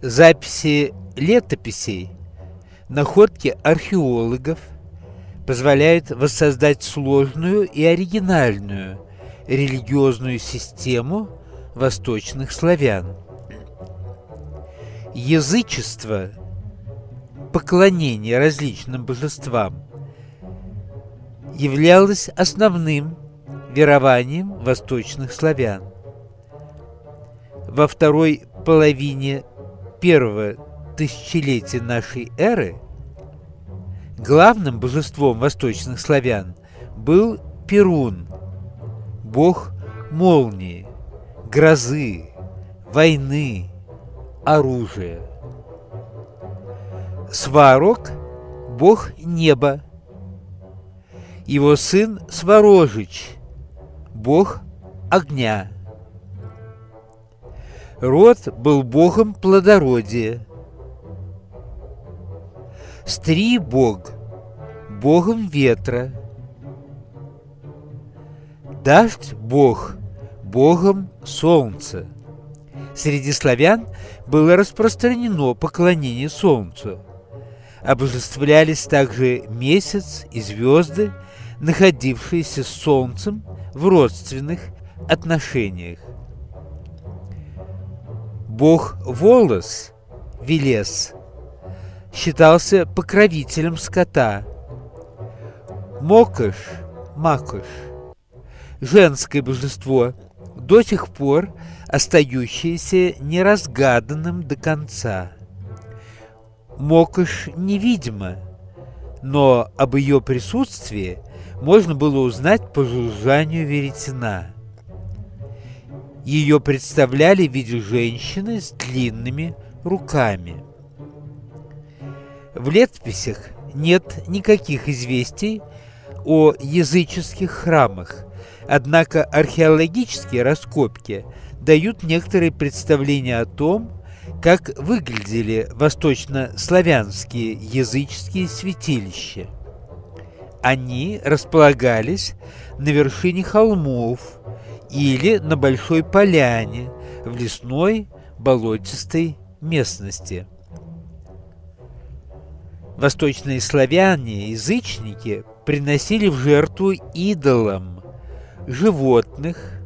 записи летописей, находки археологов позволяют воссоздать сложную и оригинальную религиозную систему восточных славян. Язычество, поклонение различным божествам, являлось основным верованием восточных славян. Во второй половине первого тысячелетия нашей эры главным божеством восточных славян был Перун, бог молнии, грозы, войны, оружия. Сварог – бог неба. Его сын Сварожич – бог огня. Род был богом плодородия. Стри бог – богом ветра. Дождь бог – богом солнца. Среди славян было распространено поклонение солнцу. Обожествлялись также месяц и звезды, находившиеся с солнцем в родственных отношениях. Бог Волос, Велес, считался покровителем скота. Мокош, Макош, женское божество, до сих пор остающееся неразгаданным до конца. Мокош невидима, но об ее присутствии можно было узнать по жужжанию веретена. Ее представляли в виде женщины с длинными руками. В летописях нет никаких известий о языческих храмах, однако археологические раскопки дают некоторые представления о том, как выглядели восточнославянские языческие святилища. Они располагались на вершине холмов или на большой поляне в лесной болотистой местности. Восточные славяне, язычники, приносили в жертву идолам животных,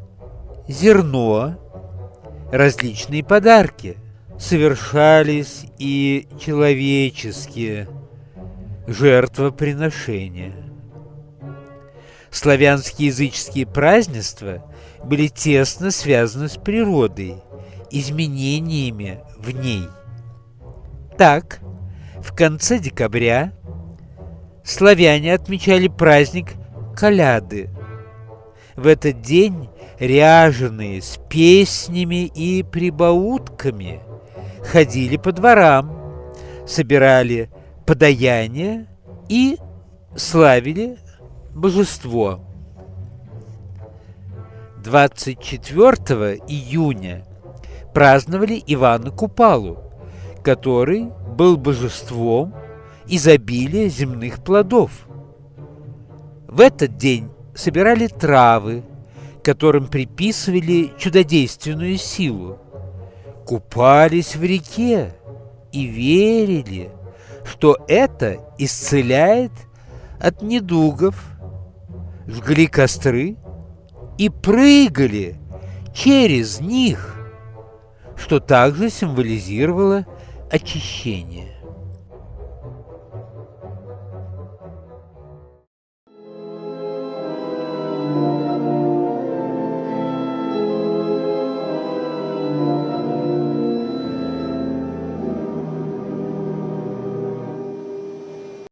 зерно, различные подарки. Совершались и человеческие жертвоприношения. Славянские языческие празднества были тесно связаны с природой, изменениями в ней. Так, в конце декабря славяне отмечали праздник Коляды. В этот день ряженые с песнями и прибаутками ходили по дворам, собирали подаяние и славили божество. 24 июня праздновали Ивана Купалу, который был божеством изобилия земных плодов. В этот день собирали травы, которым приписывали чудодейственную силу, купались в реке и верили, что это исцеляет от недугов, жгли костры и прыгали через них, что также символизировало очищение.